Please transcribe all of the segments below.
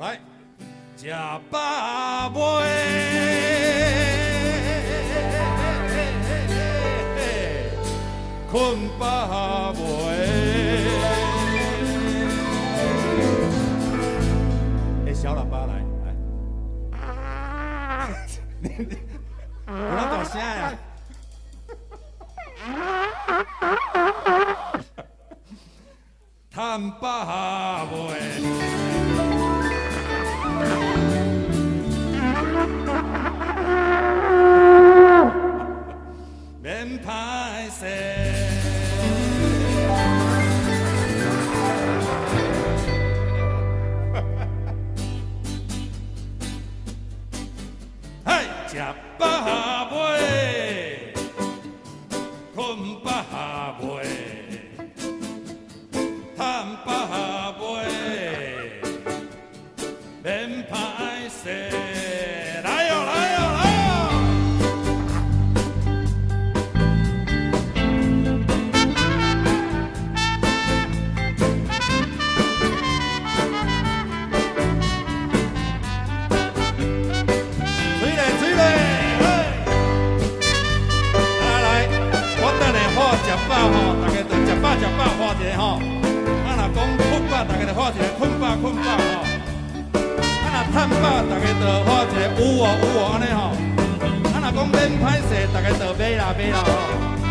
来，吃饱未？困饱未？哎，小喇叭来，来，不要大声呀！叹饱食饱未？水嘞，水嘞，来来，我等下好食饱吼，大家就食饱食饱画一个吼。啊，若讲困饱，大家就画一个困饱困饱吼。啊，若趁饱，大家就画一个有哦有哦安尼吼。啊，若讲免歹势，大家就买啦买啦吼。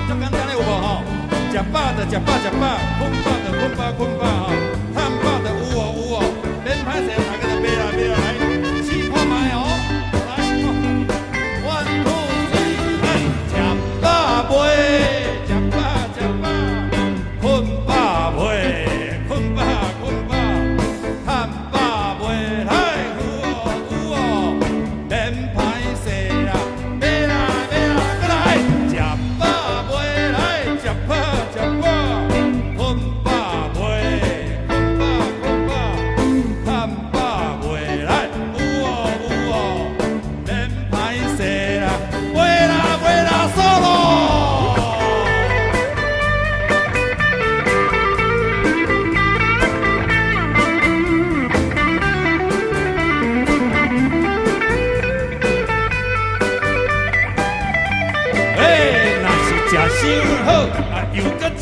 足简单的有无吼？食饱就食饱食饱，困饱就困饱困饱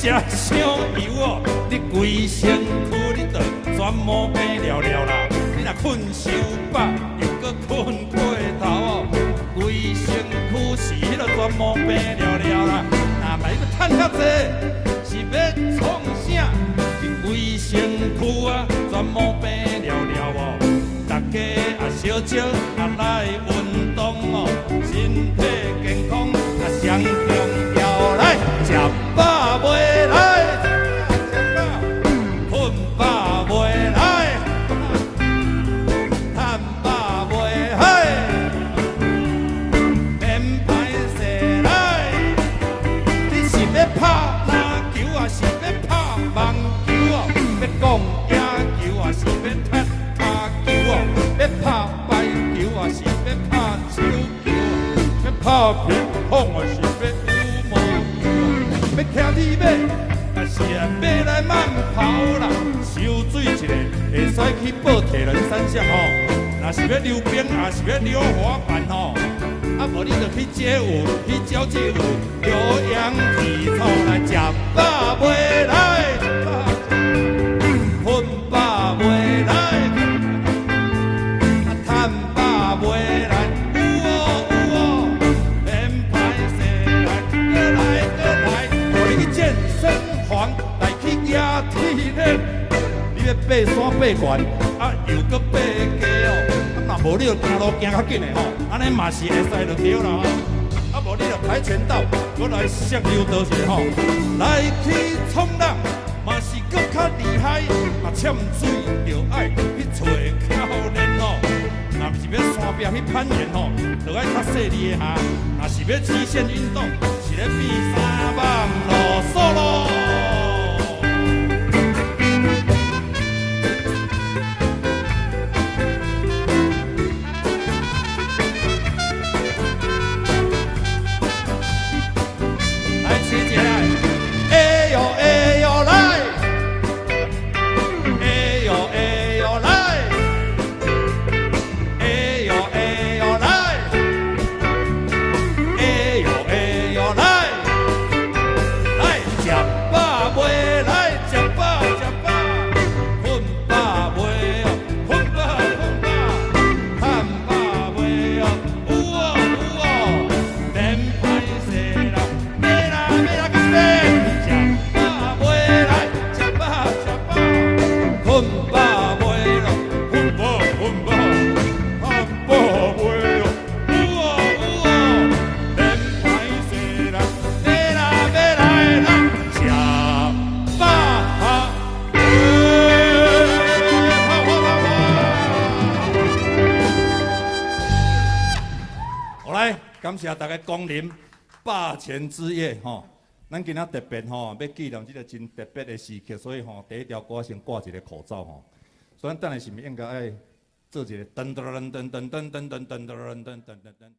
食伤油哦，你规身躯你着全毛病了了啦。你若困伤饱，又搁困过头哦，规身躯是迄个全毛病了了啦。若卖要趁遐济，是要创啥？你规身躯啊全毛病了了哦。大家啊小少啊来运动哦，身体健康啊上重要。来，食饱未？来，哦？要骑你马，啊是啊，要来慢跑啦。烧水一个，会使去报铁人三项吼。若是要溜冰，若是要溜滑板吼。啊，无你就去街舞，去交际舞，有氧体操来食饱未来，压体力，你要爬山爬悬，啊，又搁爬低哦。啊，若无你就行路行较紧的吼，安尼嘛是会使就对啦吼。啊，无你就跆拳道，搁来摔溜倒一下吼，来去冲浪嘛是搁较厉害，啊，潜水就爱去找教练吼。若是要山壁去攀岩吼，就爱较细腻的下；若是要极限运动，是咧比三万路索咯。感谢大家光临霸权之夜吼。咱今仔特别吼，要纪念这个真特别的时刻，所以吼，第一条歌先挂一个口罩吼。所以咱等下是毋是应该爱做一个噔噔噔噔噔噔噔噔噔噔噔噔噔噔。